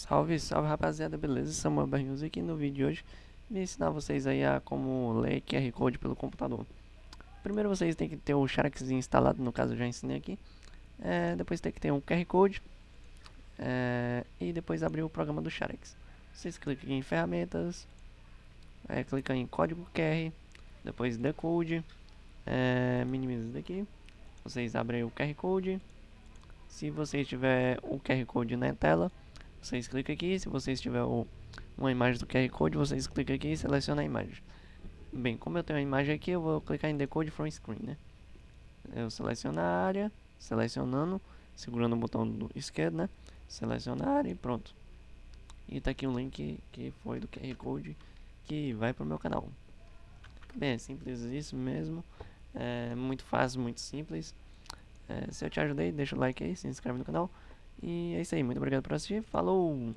Salve, salve rapaziada, beleza? Samuel Barrinhos aqui. No vídeo de hoje Vim ensinar vocês aí a como ler QR Code pelo computador. Primeiro vocês têm que ter o Xerox instalado, no caso eu já ensinei aqui. É, Depois tem que ter um QR Code é, E depois abrir o programa do Xerox. Vocês clicam em ferramentas é, Clica em código QR Depois decode é, Minimiza isso daqui. Vocês abrem o QR Code. Se você tiver o QR Code na tela vocês clicam aqui, se vocês tiver o, uma imagem do QR Code, vocês clicam aqui e selecionam a imagem. Bem, como eu tenho a imagem aqui, eu vou clicar em Decode from Screen, né? Eu seleciono a área, selecionando, segurando o botão do esquerdo, né? Selecionar a área e pronto. E tá aqui o link que foi do QR Code que vai pro meu canal. Bem, é simples isso mesmo. É muito fácil, muito simples. É, se eu te ajudei, deixa o like aí, se inscreve no canal. E é isso aí, muito obrigado por assistir, falou!